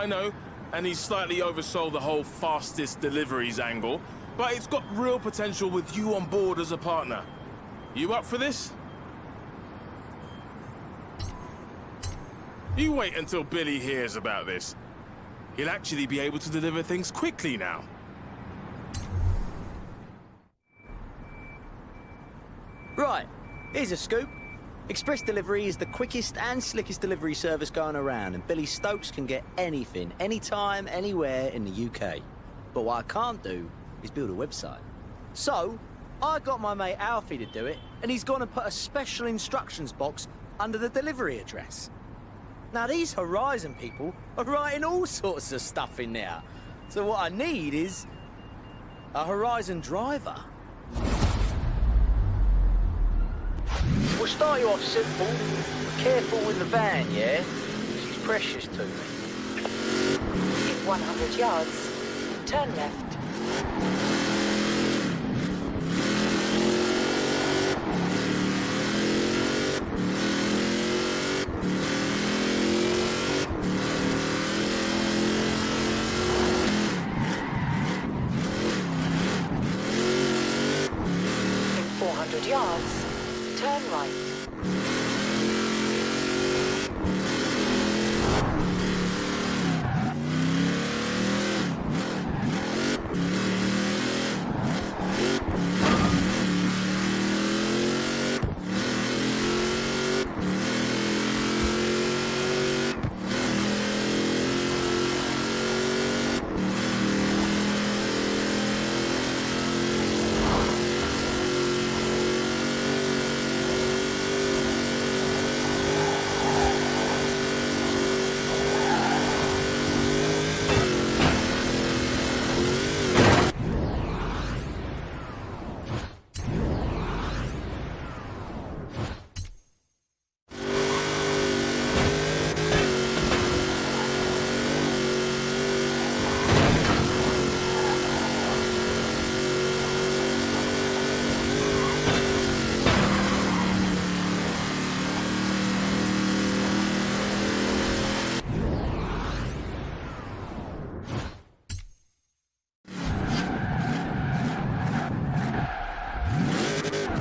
I know, and he's slightly oversold the whole fastest deliveries angle, but it's got real potential with you on board as a partner. You up for this? You wait until Billy hears about this. He'll actually be able to deliver things quickly now. Right, here's a scoop. Express Delivery is the quickest and slickest delivery service going around, and Billy Stokes can get anything, anytime, anywhere in the UK. But what I can't do is build a website. So, I got my mate Alfie to do it, and he's gone and put a special instructions box under the delivery address. Now, these Horizon people are writing all sorts of stuff in there. So what I need is a Horizon driver. We'll start you off simple. Careful with the van, yeah? She's precious to me. In 100 yards, turn left. In 400 yards, turn right.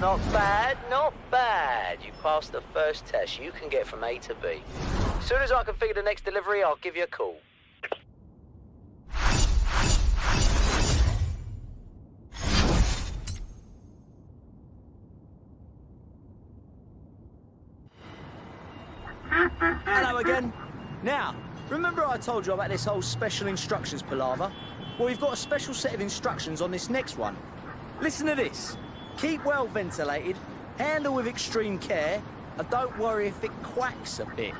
Not bad, not bad. You passed the first test. You can get from A to B. As soon as I can figure the next delivery, I'll give you a call. Hello again. Now, remember I told you about this whole special instructions palaver? Well, we've got a special set of instructions on this next one. Listen to this. Keep well ventilated, handle with extreme care, and don't worry if it quacks a bit.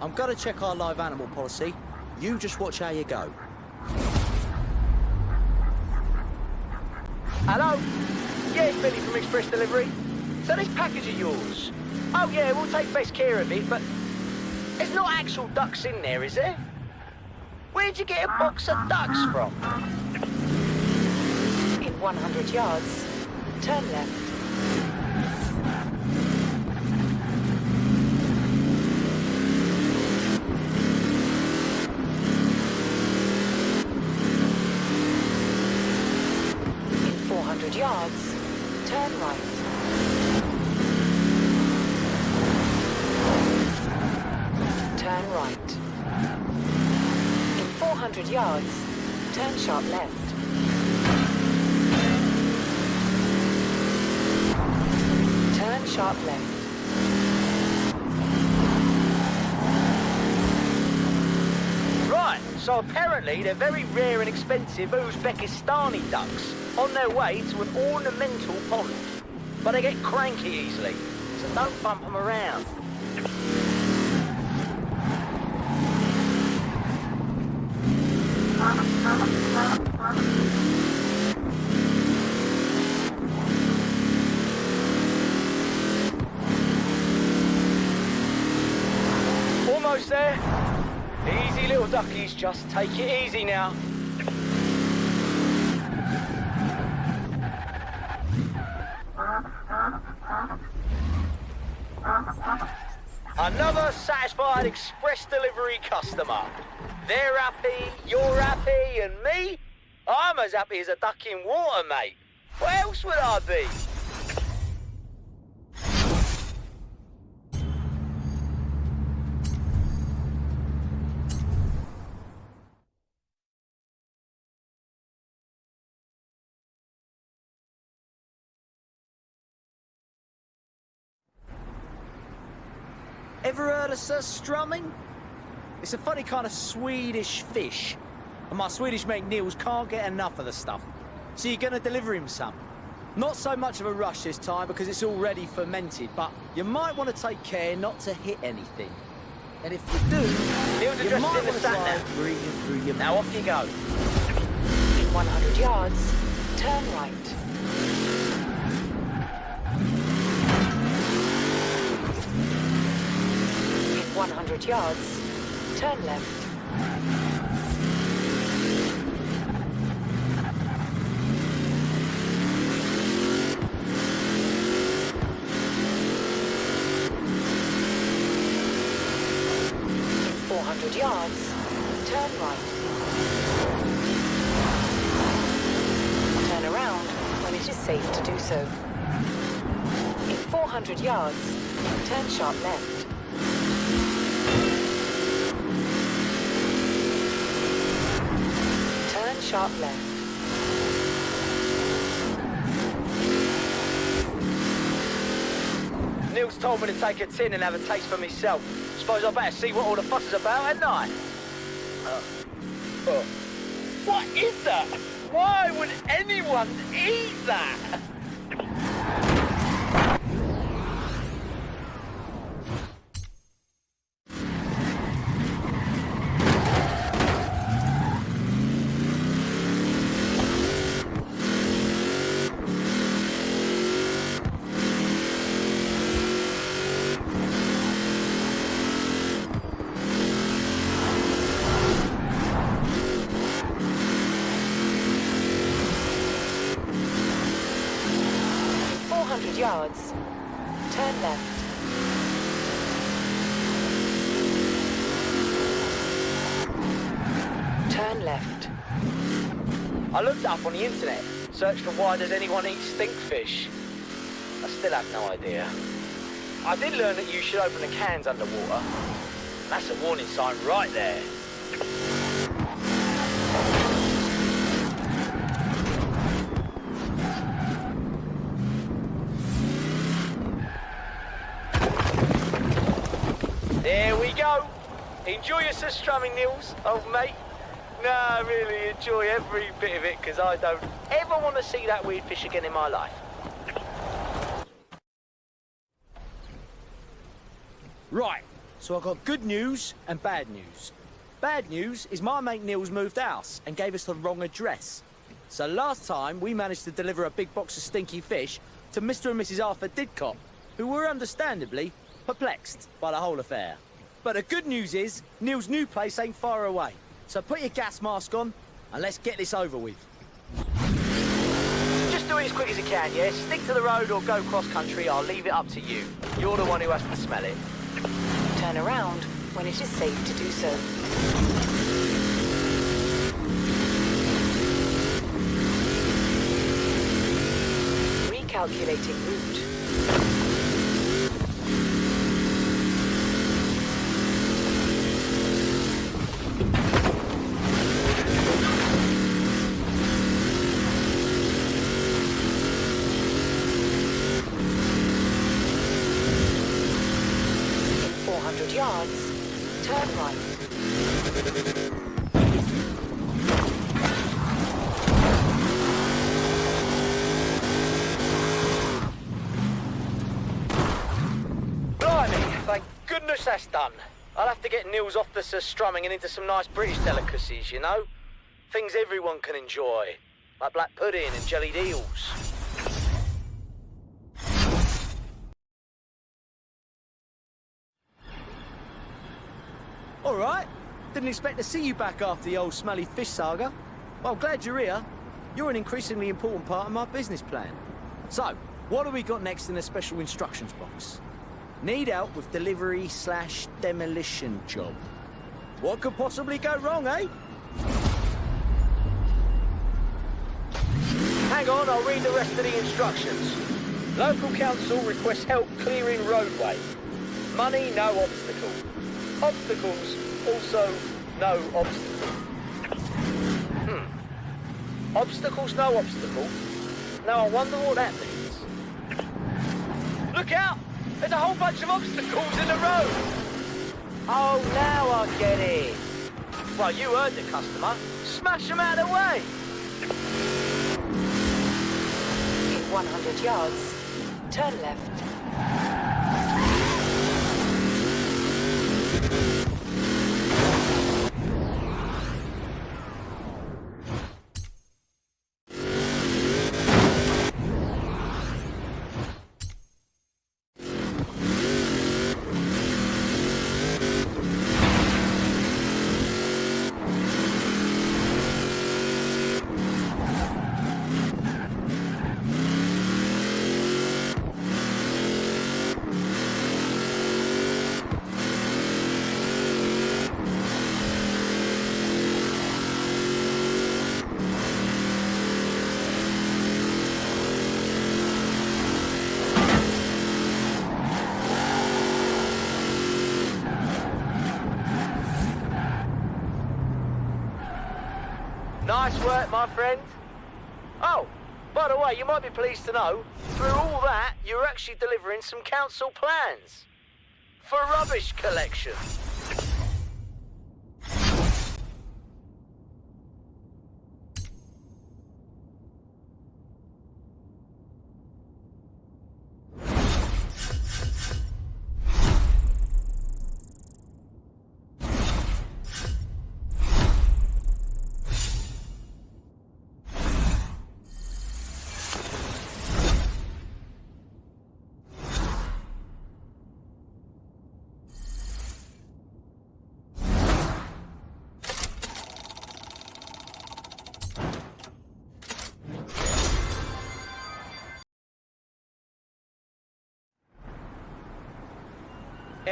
I'm gonna check our live animal policy. You just watch how you go. Hello? Yeah, it's Billy from Express Delivery. So this package of yours? Oh yeah, we'll take best care of it, but there's not actual ducks in there, is there? Where'd you get a box of ducks from? In 100 yards, turn left. In 400 yards, turn right. Turn right. In 400 yards, turn sharp left. Turn sharp left. Right, so apparently they're very rare and expensive Uzbekistani ducks on their way to an ornamental pond. But they get cranky easily, so don't bump them around. There. Easy little duckies, just take it easy now. Another satisfied express delivery customer. They're happy, you're happy, and me? I'm as happy as a duck in water, mate. What else would I be? Ever heard of surströmming? It's a funny kind of Swedish fish. And my Swedish mate Niels can't get enough of the stuff. So you're gonna deliver him some. Not so much of a rush this time because it's already fermented, but you might want to take care not to hit anything. And if you do, Niels you addressed might in the want to try breathing through your Now off you go. In 100 yards, turn right. In 100 yards, turn left. In 400 yards, turn right. Turn around when it is safe to do so. In 400 yards, turn sharp left. Turn sharp left. Told me to take a tin and have a taste for myself. Suppose I better see what all the fuss is about, hadn't I? Uh, uh, what is that? Why would anyone eat that? In 400 yards, turn left. Turn left. I looked up on the internet, searched for why does anyone eat stinkfish. I still have no idea. I did learn that you should open the cans underwater. That's a warning sign right. There we go. Enjoy your strumming, Nils, old mate. I really enjoy every bit of it because I don't ever want to see that weird fish again in my life. Right, so I've got good news and bad news. Bad news is my mate Neil's moved house and gave us the wrong address. So last time we managed to deliver a big box of stinky fish to Mr. and Mrs. Arthur Didcot, who were understandably perplexed by the whole affair. But the good news is Neil's new place ain't far away. So put your gas mask on and let's get this over with. Just do it as quick as you can, yeah? Stick to the road or go cross country, I'll leave it up to you. You're the one who has to smell it. Turn around when it is safe to do so. Recalculating route. In 400 yards, turn right. Blimey, thank goodness that's done. I'll have to get Nils off the surströmming and into some nice British delicacies, you know? Things everyone can enjoy, like black pudding and jellied eels. All right. Didn't expect to see you back after the old smelly fish saga. Well, glad you're here. You're an increasingly important part of my business plan. So, what have we got next in the special instructions box? Need help with delivery slash demolition job. What could possibly go wrong, eh? Hang on, I'll read the rest of the instructions. Local council requests help clearing roadway. Money, no obstacle. Obstacles, also no obstacle. Hmm. Obstacles, no obstacle. Now I wonder what that means. Look out! There's a whole bunch of obstacles in the road! Oh, now I get it. Well, you heard the customer. Smash them out of the way! In 100 yards, turn left. Nice work, my friend. Oh, by the way, you might be pleased to know, through all that, you're actually delivering some council plans. For rubbish collection.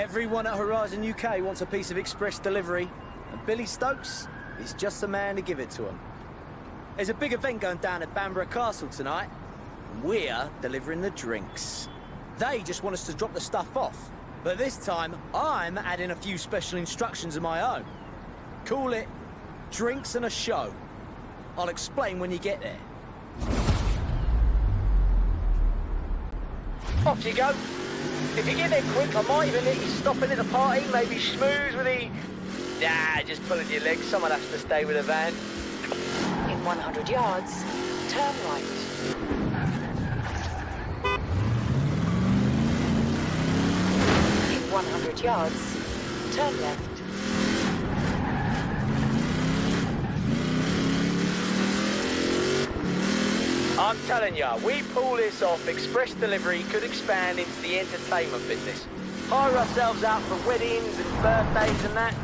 Everyone at Horizon UK wants a piece of express delivery, and Billy Stokes is just the man to give it to them. There's a big event going down at Bamburgh Castle tonight, and we're delivering the drinks. They just want us to drop the stuff off, but this time I'm adding a few special instructions of my own. Call it Drinks and a Show. I'll explain when you get there. Off you go. If you get there quick, I might even let you stop in at the party, maybe schmooze with the... Nah, just pulling your legs. Someone has to stay with the van. In 100 yards, turn right. In 100 yards, turn left. I'm telling ya, we pull this off, express delivery could expand into the entertainment business. Hire ourselves out for weddings and birthdays and that.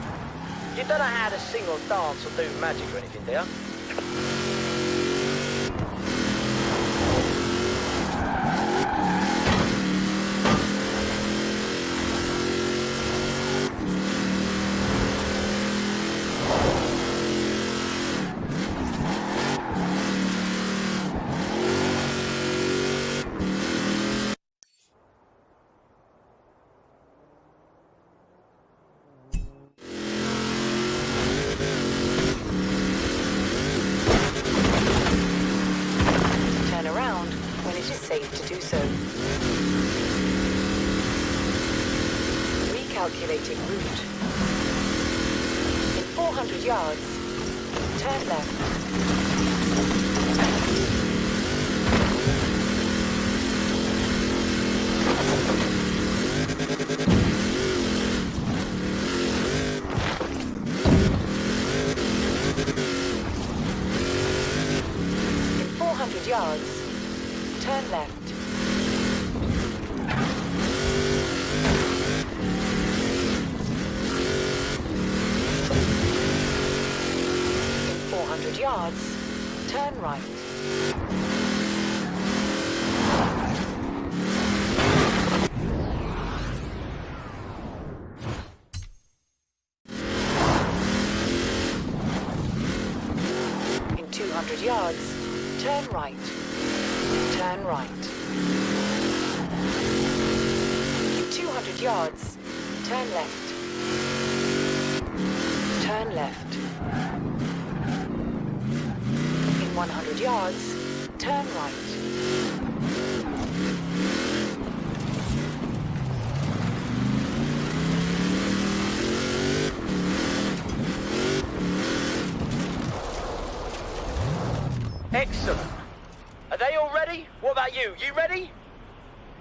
You don't know how to sing or dance or do magic or anything, do you? Turn around when it is safe to do so. Recalculating route. In 400 yards, turn left. In 400 yards, turn left. In 400 yards, turn right. 200 yards, turn right. Turn right. In 200 yards, turn left. Turn left. In 100 yards, turn right. Excellent. Are they all ready? What about you? You ready?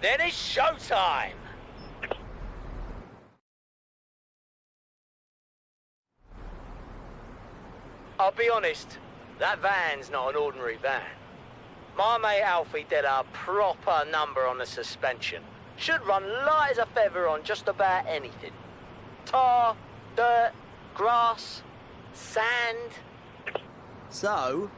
Then it's showtime! I'll be honest, that van's not an ordinary van. My mate Alfie did a proper number on the suspension. Should run light as a feather on just about anything. Tar, dirt, grass, sand. So,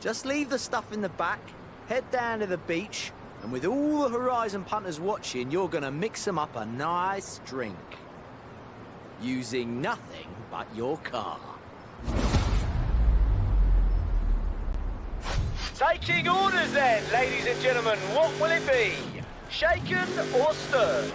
just leave the stuff in the back, head down to the beach, and with all the Horizon punters watching, you're gonna mix them up a nice drink. Using nothing but your car. Taking orders then, ladies and gentlemen. What will it be? Shaken or stirred?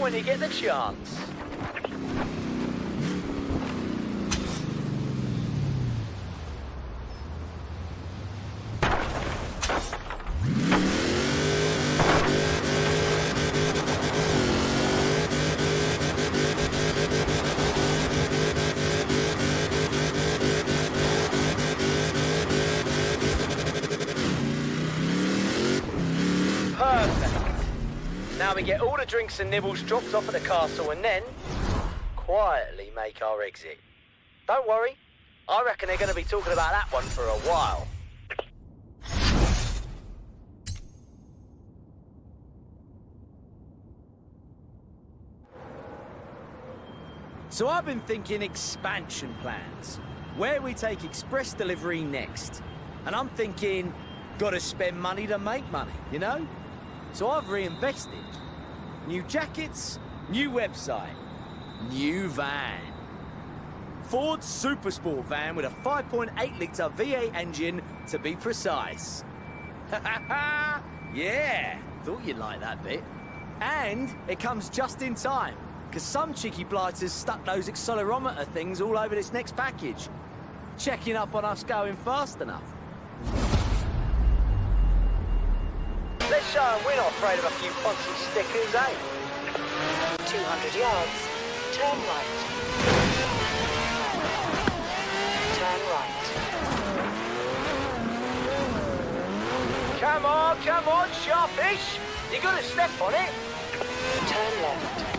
When you get the chance. Perfect. Now we get all the drinks and nibbles dropped off at the castle and then quietly make our exit. Don't worry, I reckon they're going to be talking about that one for a while. So I've been thinking expansion plans. Where we take express delivery next. And I'm thinking, gotta spend money to make money, you know? So I've reinvested. New jackets, new website, new van. Ford Supersport van with a 5.8 litre V8 engine to be precise. yeah, thought you'd like that bit. And it comes just in time, because some cheeky blighters stuck those accelerometer things all over this next package. Checking up on us going fast enough. Let's show 'em we're not afraid of a few fancy stickers, eh? 200 yards, turn right. Turn right. Come on, come on, sharpish. You gotta step on it. Turn left.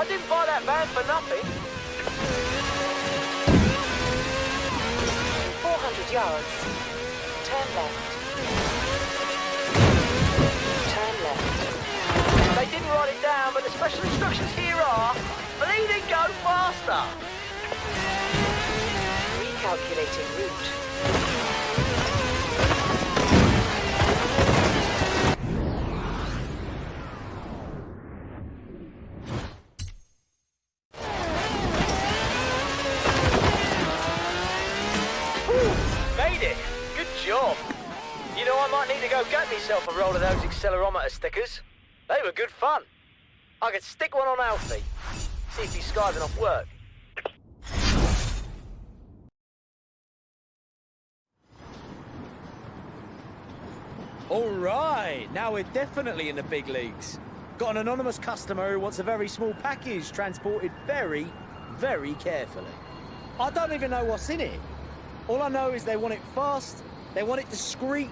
I didn't buy that van for nothing. 400 yards. Turn left. Turn left. They didn't write it down, but the special instructions here are bleeding go faster. Recalculating route. Accelerometer stickers. They were good fun. I could stick one on Alfie. See if he's skiving off work. All right, now we're definitely in the big leagues. Got an anonymous customer who wants a very small package transported very, very carefully. I don't even know what's in it. All I know is they want it fast, they want it discreet,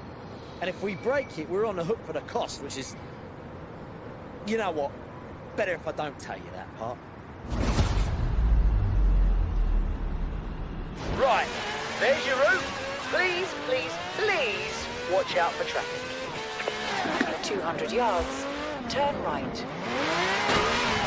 and if we break it, we're on the hook for the cost, which is. You know what? Better if I don't tell you that part. Right, there's your route. Please, please, please watch out for traffic. At 200 yards. Turn right.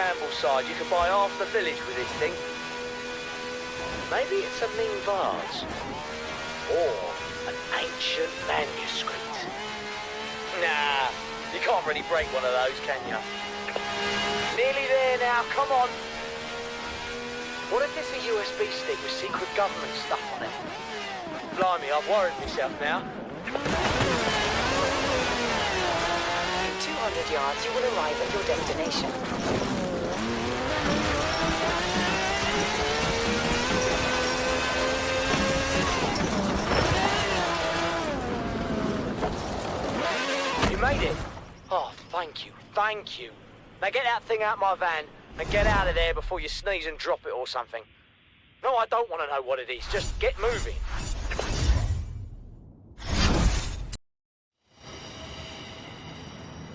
Ambleside, you can buy half the village with this thing. Maybe it's a Ming vase. Or an ancient manuscript. Nah, you can't really break one of those, can you? Nearly there now, come on. What if it's a USB stick with secret government stuff on it? Blimey, I've worried myself now. 200 yards, you will arrive at your destination. You made it. Oh, thank you, thank you. Now get that thing out my van and get out of there before you sneeze and drop it or something. No, I don't want to know what it is. Just get moving.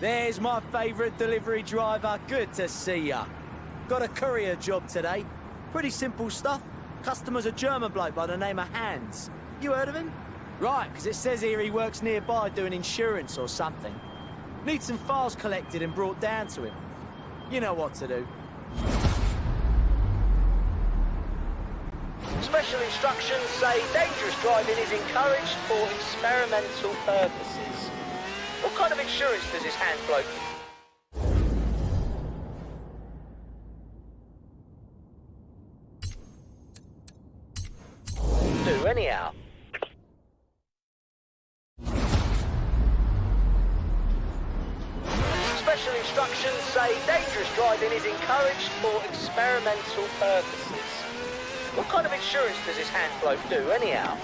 There's my favourite delivery driver. Good to see ya. Got a courier job today. Pretty simple stuff. Customer's a German bloke by the name of Hans. You heard of him? Right, 'cause it says here he works nearby doing insurance or something. Need some files collected and brought down to him. You know what to do. Special instructions say dangerous driving is encouraged for experimental purposes. What kind of insurance does this Hans bloke? Do anyhow. Special instructions say dangerous driving is encouraged for experimental purposes. What kind of insurance does this Hans bloke do anyhow?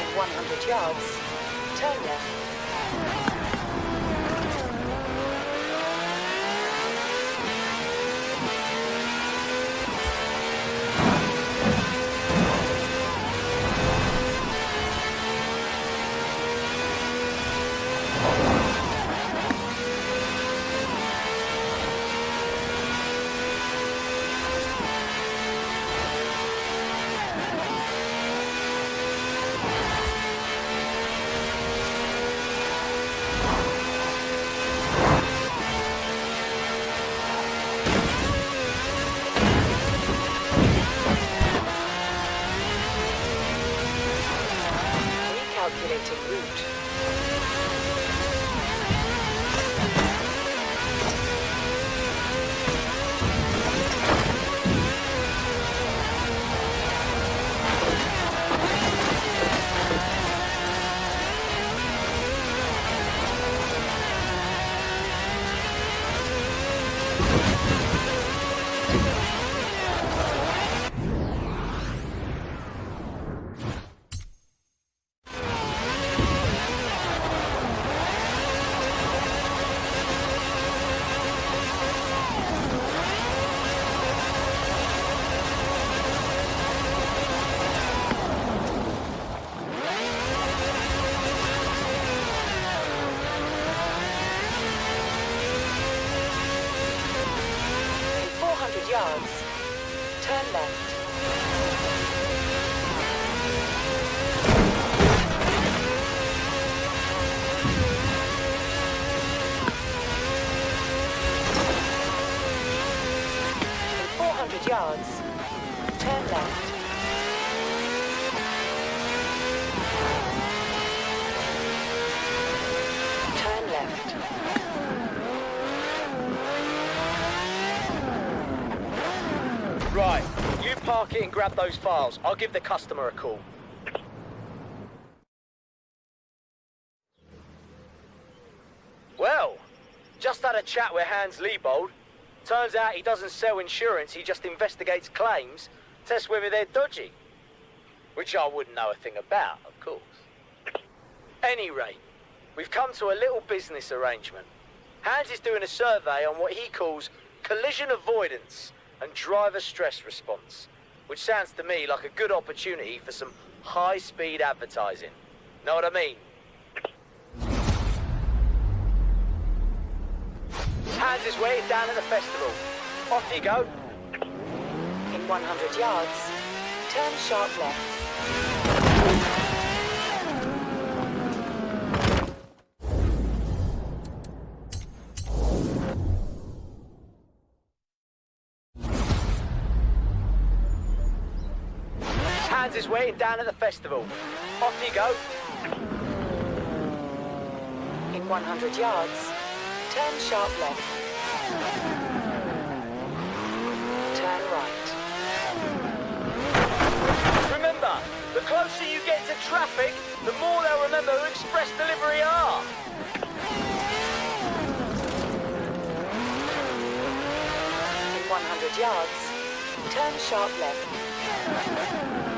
In 100 yards, turn left. Grab those files. I'll give the customer a call. Well, just had a chat with Hans Liebold. Turns out he doesn't sell insurance, he just investigates claims, tests whether they're dodgy. Which I wouldn't know a thing about, of course. Any rate, we've come to a little business arrangement. Hans is doing a survey on what he calls collision avoidance and driver stress response, which sounds to me like a good opportunity for some high-speed advertising. Know what I mean? Hans is waiting down at the festival. Off you go. In 100 yards, turn sharp left. Waiting down at the festival. Off you go. In 100 yards, turn sharp left. Turn right. Remember, the closer you get to traffic, the more they'll remember who Express Delivery are. In 100 yards, turn sharp left.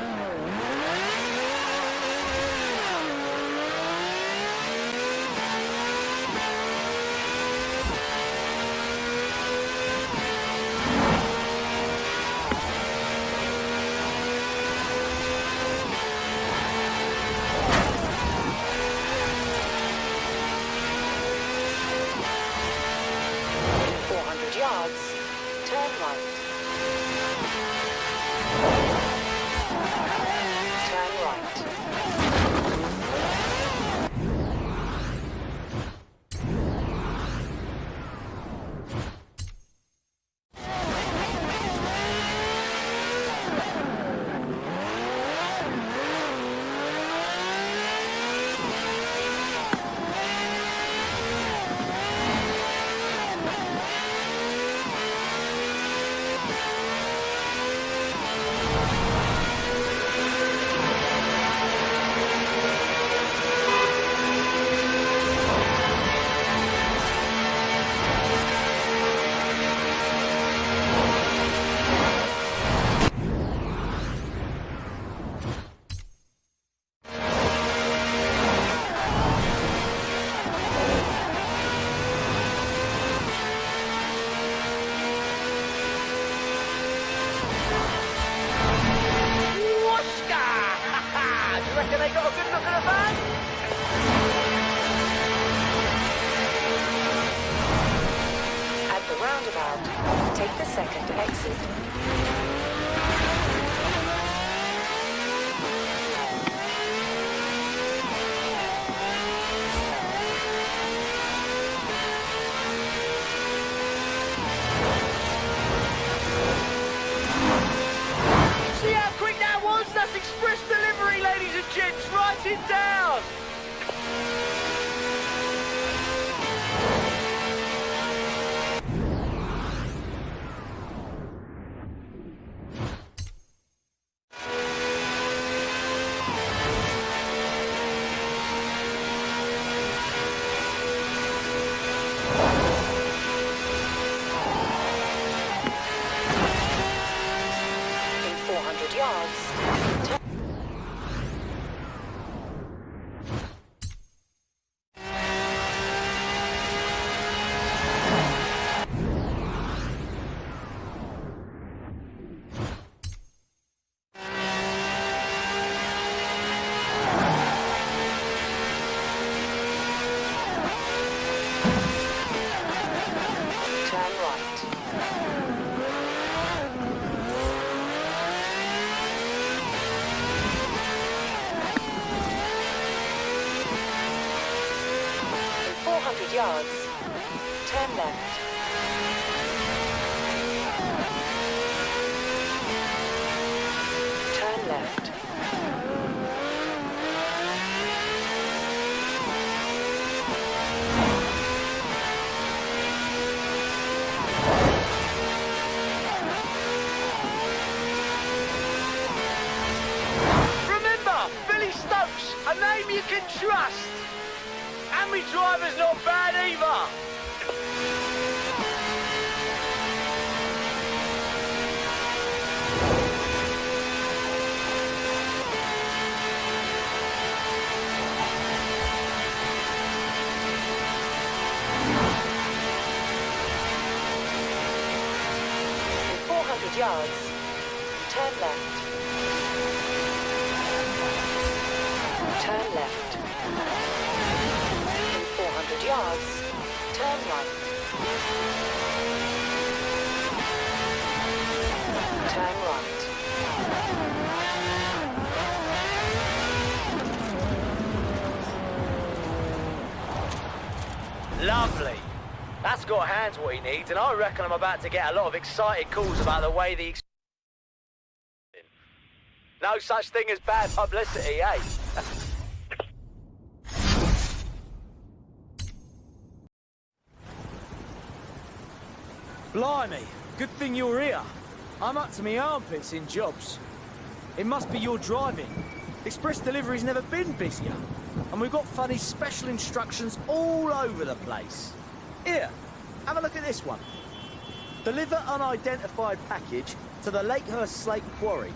Second exit. Yards, turn left. Turn left. Remember, Billy Stokes, a name you can trust. Driver's not bad either. Lovely. That's got Hans what he needs, and I reckon I'm about to get a lot of excited calls about the way the. No such thing as bad publicity, eh? Blimey, good thing you're here. I'm up to my armpits in jobs. It must be your driving. Express delivery's never been busier. And we've got funny special instructions all over the place. Here, have a look at this one. Deliver unidentified package to the Lakehurst Slate Quarry.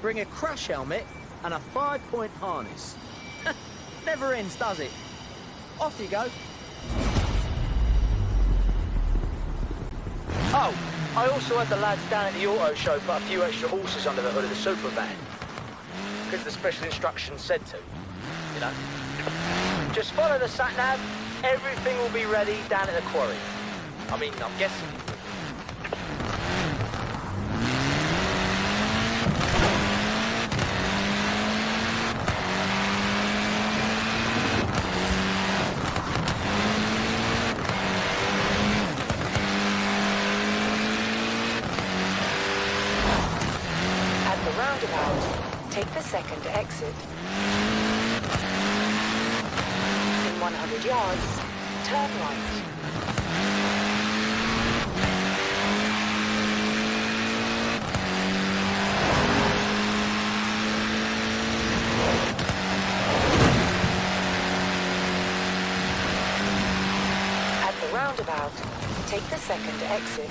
Bring a crash helmet and a five-point harness. Never ends, does it? Off you go. Oh, I also had the lads down at the auto show put a few extra horses under the hood of the super van. Because the special instructions said to, you know. Just follow the sat nav, everything will be ready down at the quarry. I mean, I'm guessing. At the roundabout, take the second exit. In 100 yards, turn right. At the roundabout, take the second exit.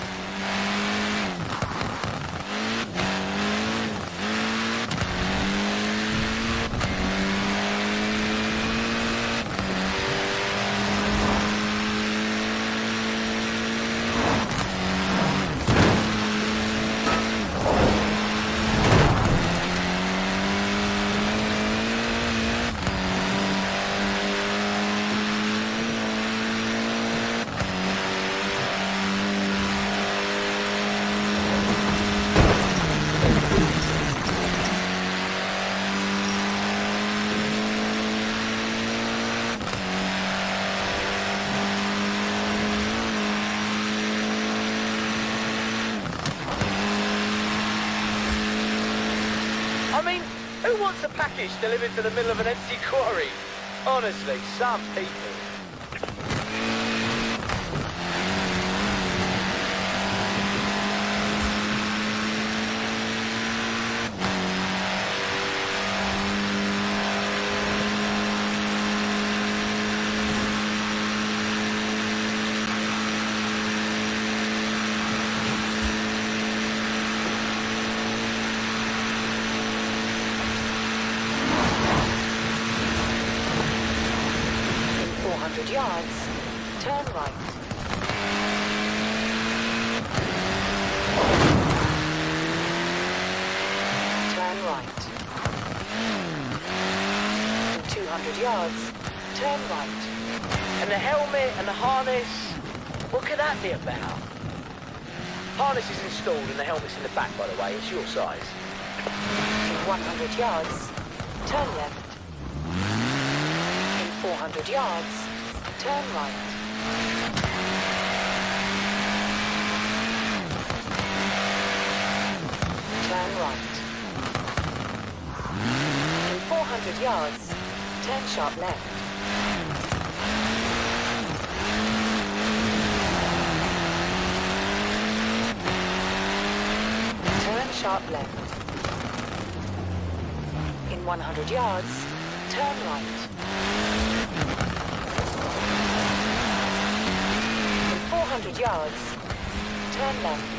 I mean, wants a package delivered to the middle of an empty quarry? Honestly, some people. In 400 yards, turn right. Turn right. In 200 yards, turn right. And the helmet and the harness, what could that be about? Harness is installed and the helmet's in the back, by the way. It's your size. In 100 yards, turn left. In 400 yards, turn right. Turn right. In 400 yards, turn sharp left. Turn sharp left. In 100 yards, turn right. In 400 yards, turn left.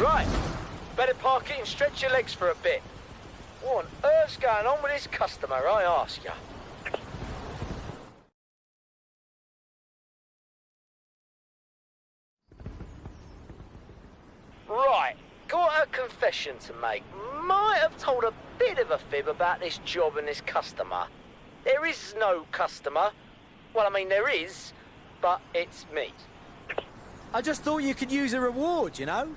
Right. Better park it and stretch your legs for a bit. What on earth's going on with this customer, I ask you? Right, got a confession to make. Might have told a bit of a fib about this job and this customer. There is no customer. Well, I mean, there is, but it's me. I just thought you could use a reward, you know?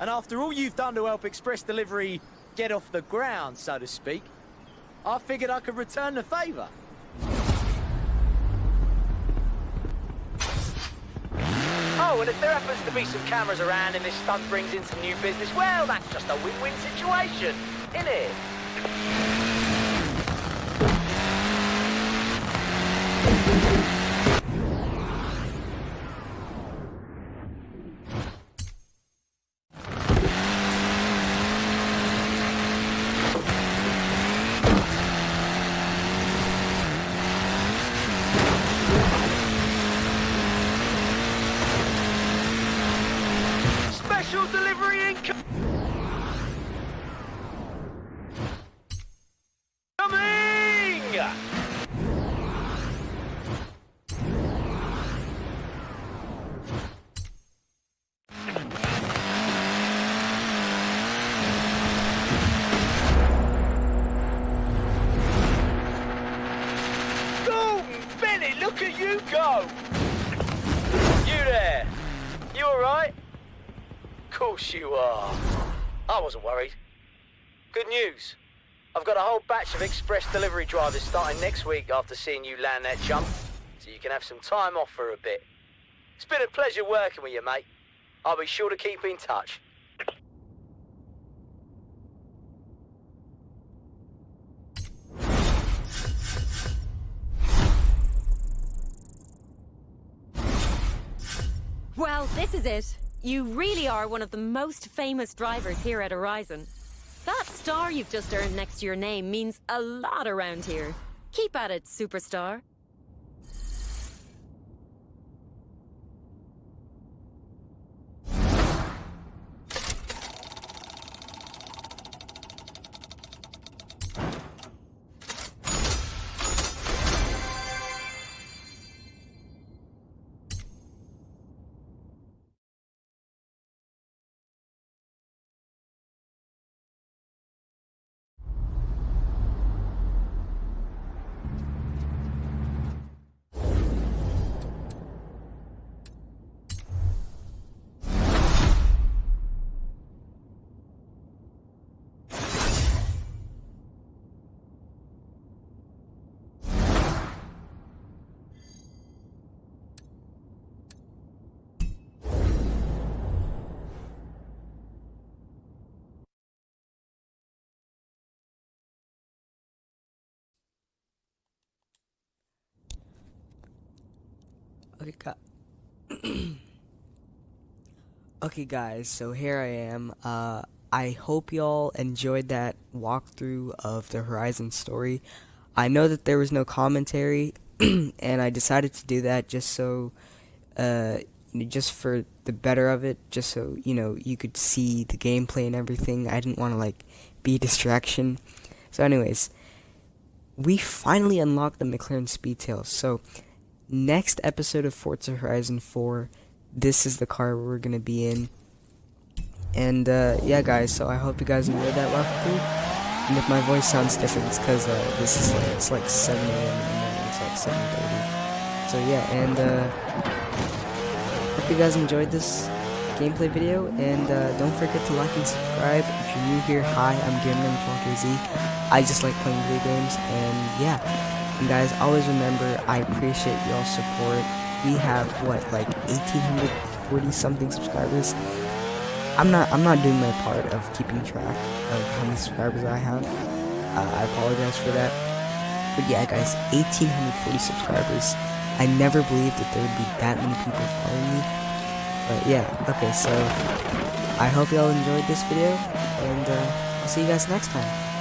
And after all you've done to help Express Delivery get off the ground, so to speak, I figured I could return the favour. Oh, and if there happens to be some cameras around and this stunt brings in some new business, well, that's just a win-win situation, isn't it? Special delivery incoming! Coming! Gordon Bennett, look at you go! You there! You alright? course you are. I wasn't worried. Good news. I've got a whole batch of express delivery drivers starting next week after seeing you land that jump, so you can have some time off for a bit. It's been a pleasure working with you, mate. I'll be sure to keep in touch. Well, this is it. You really are one of the most famous drivers here at Horizon. That star you've just earned next to your name means a lot around here. Keep at it, superstar. Okay, gu- okay, guys. So here I am. Uh, I hope y'all enjoyed that walkthrough of the Horizon story. I know that there was no commentary, and I decided to do that just so, uh, just for the better of it, just so you know you could see the gameplay and everything. I didn't want to like be distraction. So, anyways, we finally unlocked the McLaren Speedtail. So next episode of Forza Horizon 4, this is the car we're gonna be in. And uh, yeah, guys. So I hope you guys enjoyed that walkthrough. And if my voice sounds different, it's because uh, this is like it's like 7 a.m. morning. It's like 7:30. So yeah, and uh, hope you guys enjoyed this gameplay video. And uh, don't forget to like and subscribe. If you're new here, hi, I'm GamerMan12KZ. I just like playing video games, and yeah. And guys, always remember, I appreciate y'all's support. We have what, like 1,840 something subscribers. I'm not, I'm not doing my part of keeping track of how many subscribers I have. Uh, I apologize for that. But yeah, guys, 1,840 subscribers. I never believed that there would be that many people following me. But yeah, okay, so I hope y'all enjoyed this video, and uh, I'll see you guys next time.